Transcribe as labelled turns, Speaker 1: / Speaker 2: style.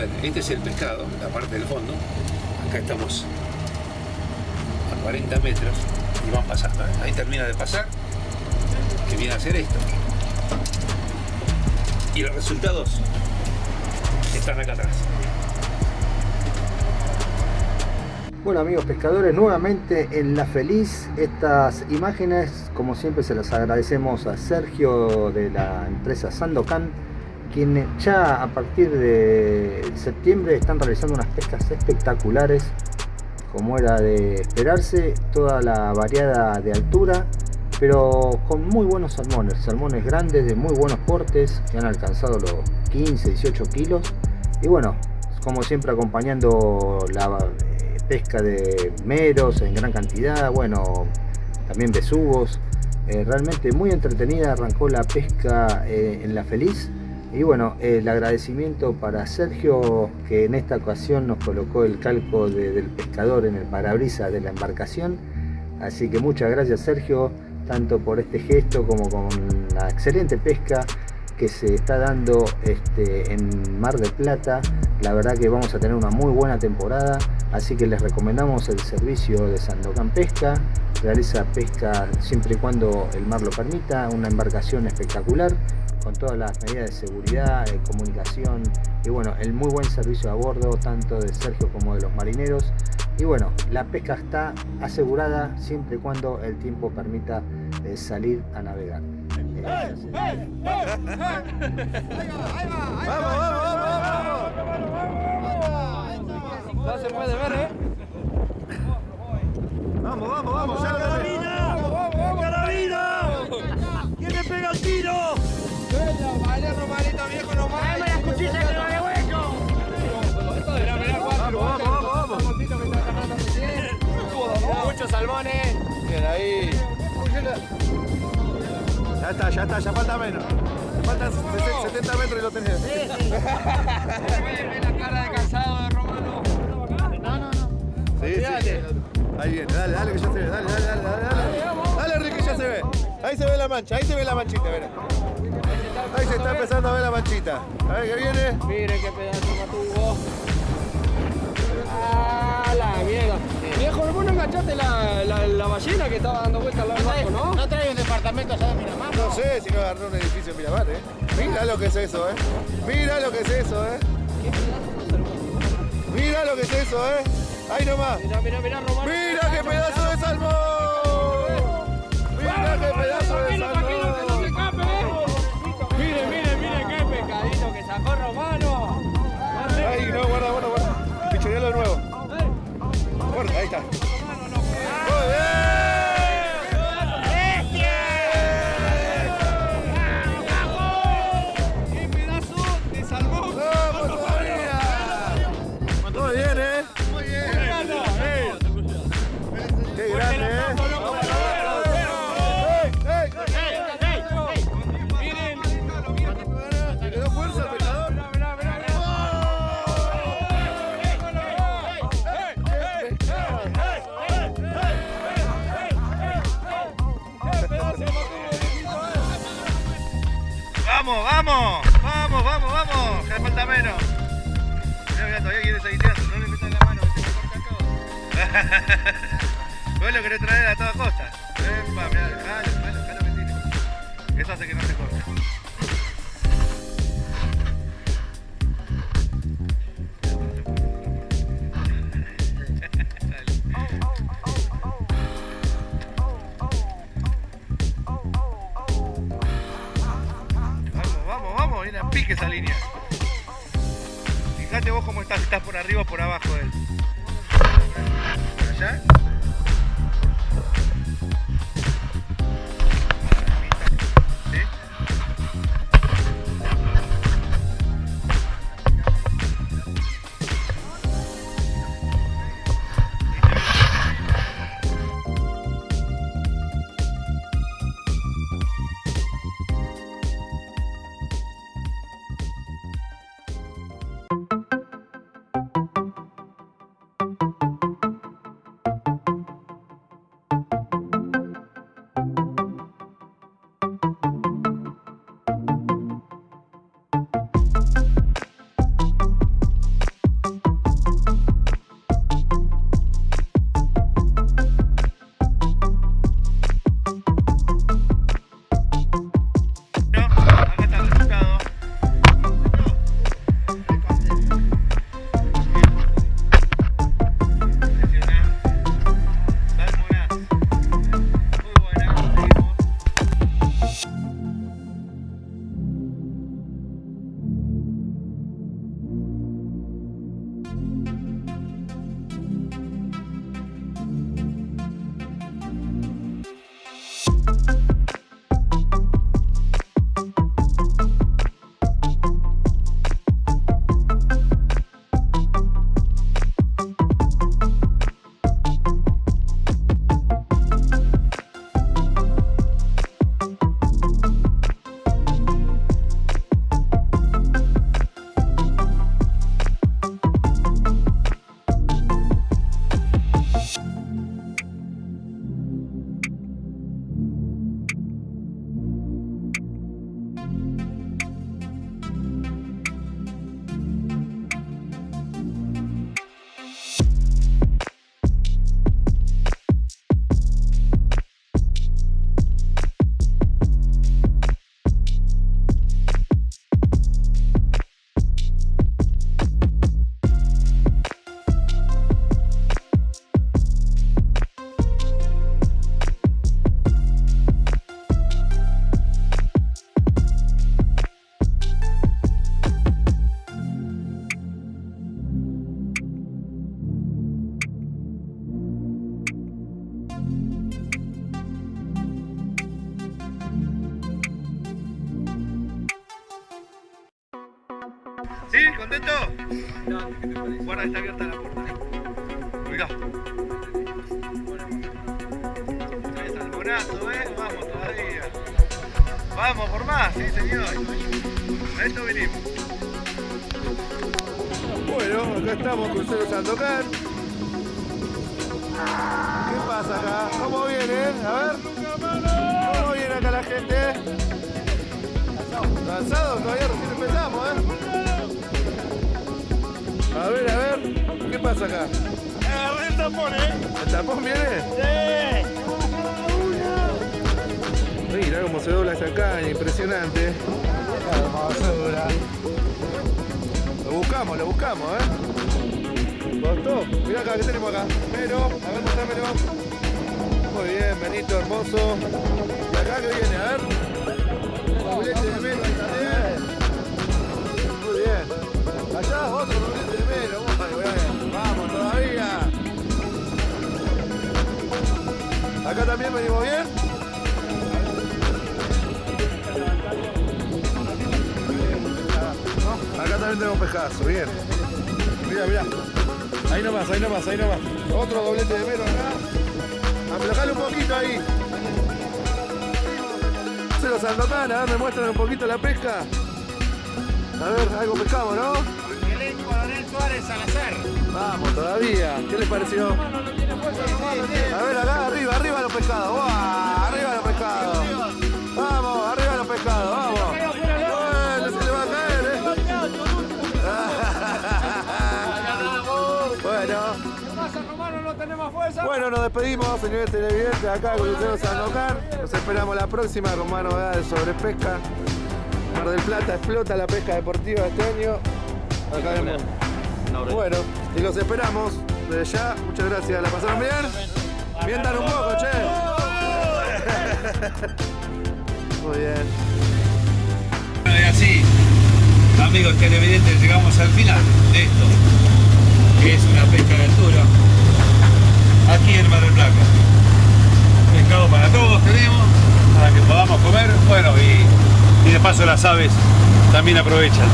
Speaker 1: este es el pescado, la parte del fondo. Acá estamos a 40 metros y van pasando. ¿eh? Ahí termina de pasar, que viene a hacer esto. Y los resultados están acá atrás.
Speaker 2: Bueno amigos pescadores, nuevamente en La Feliz, estas imágenes como siempre se las agradecemos a Sergio de la empresa Sandocan, quien ya a partir de septiembre están realizando unas pescas espectaculares, como era de esperarse, toda la variada de altura, pero con muy buenos salmones, salmones grandes de muy buenos portes, que han alcanzado los 15, 18 kilos, y bueno, como siempre acompañando la pesca de meros en gran cantidad, bueno, también besugos. Eh, realmente muy entretenida arrancó la pesca eh, en La Feliz. Y bueno, el agradecimiento para Sergio que en esta ocasión nos colocó el calco del pescador en el parabrisas de la embarcación. Así que muchas gracias Sergio, tanto por este gesto como con la excelente pesca que se está dando este, en Mar del Plata. La verdad que vamos a tener una muy buena temporada, así que les recomendamos el servicio de Sandocan Pesca. Realiza pesca siempre y cuando el mar lo permita, una embarcación espectacular con todas las medidas de seguridad, de comunicación y bueno, el muy buen servicio a bordo tanto de Sergio como de los marineros. Y bueno, la pesca está asegurada siempre y cuando el tiempo permita eh, salir a navegar. ¡Vamos,
Speaker 3: vamos, vamos! No se puede ver, ¿eh?
Speaker 4: Vamos, vamos, vamos, ya
Speaker 3: ¡Carabina!
Speaker 4: Ahí. Ya está, ya está, ya falta menos. Faltan 70 metros y lo tenés.
Speaker 3: Ve la cara de cansado de Romano. No, no, no.
Speaker 4: Sí, sí. Ahí viene, dale, dale que ya se ve, dale, dale, dale, dale, dale. Dale, Ricky, ya se ve. Ahí se ve la mancha, ahí se ve la manchita, mira. Ahí se está empezando a ver la manchita. A ver qué viene.
Speaker 3: Miren qué pedazo matuvo. Ah. Enganchaste la, la, la ballena que estaba dando vueltas al lado del barco, ¿no?
Speaker 5: ¿No trae un departamento allá de Miramar?
Speaker 4: No sé si no agarró un edificio en Miramar, eh. Mira lo que es eso, eh. Mira lo que es eso, eh. Mira lo que es eso, eh. Ahí nomás.
Speaker 3: Mira, mira, mira.
Speaker 4: Mira qué pedazo de salmón. Vos lo querés traer a toda costa. Epa, mirá, dejalo, dejalo, dejalo que tire. Eso hace que no se corte. Vamos, vamos, vamos, viene a pique esa línea. Fíjate vos cómo estás, estás por arriba o por abajo de él. ¿Sí? ¿Contento? Guarda, está abierta la puerta. Mirá. El bonazo, ¿eh? Vamos todavía. Vamos por más, sí señor. A esto venimos. Bueno, acá estamos con Cero Sandokan. ¿Qué pasa acá? ¿Cómo viene? A ver. ¿Cómo viene acá la gente? ¿Cansado? Todavía pasa acá?
Speaker 5: el tapón, ¿eh?
Speaker 4: ¿El tapón viene?
Speaker 5: ¡Sí!
Speaker 4: Mira cómo se dobla esa caña, impresionante. Lo buscamos, lo buscamos, ¿eh? ¿Costó? Mira acá, ¿qué tenemos acá? Pero, a ver, mostrámelo. Muy bien, Benito, hermoso. ¿Y acá qué viene? A ver. De también. Muy bien. Allá otro de También venimos bien. Acá también tenemos pescazo, bien. Mira, mira. Ahí nomás, ahí nomás, ahí nomás. Otro doblete de mero acá. Aflojale un poquito ahí. Se los Sandokan, a ver, me muestran un poquito la pesca. A ver, algo pescamos, ¿no?
Speaker 5: Belén Coronel Suárez Salazar.
Speaker 4: Vamos, todavía. ¿Qué les pareció? A ver, acá, arriba, arriba los pescados. ¡Buah! Arriba los pescados. Vamos, arriba los pescados, vamos. Bueno, se le va a caer, ¿eh? Bueno.
Speaker 3: ¿Qué pasa, Romano? ¿No tenemos fuerza?
Speaker 4: Bueno, nos despedimos, señores televidentes, acá con Lucero Sandokan. Nos esperamos la próxima con más novedades sobre pesca. Mar del Plata explota la pesca deportiva este año. Acá vemos. Bueno, y los esperamos desde ya. Muchas gracias. ¿La pasaron bien? Mientan un poco, che. Muy bien.
Speaker 1: Bueno, y así, amigos televidentes, llegamos al final de esto, que es una pesca de altura, aquí en Mar del Plata. Pescado para todos tenemos, para que podamos comer, bueno, y, y de paso las aves también aprovechan.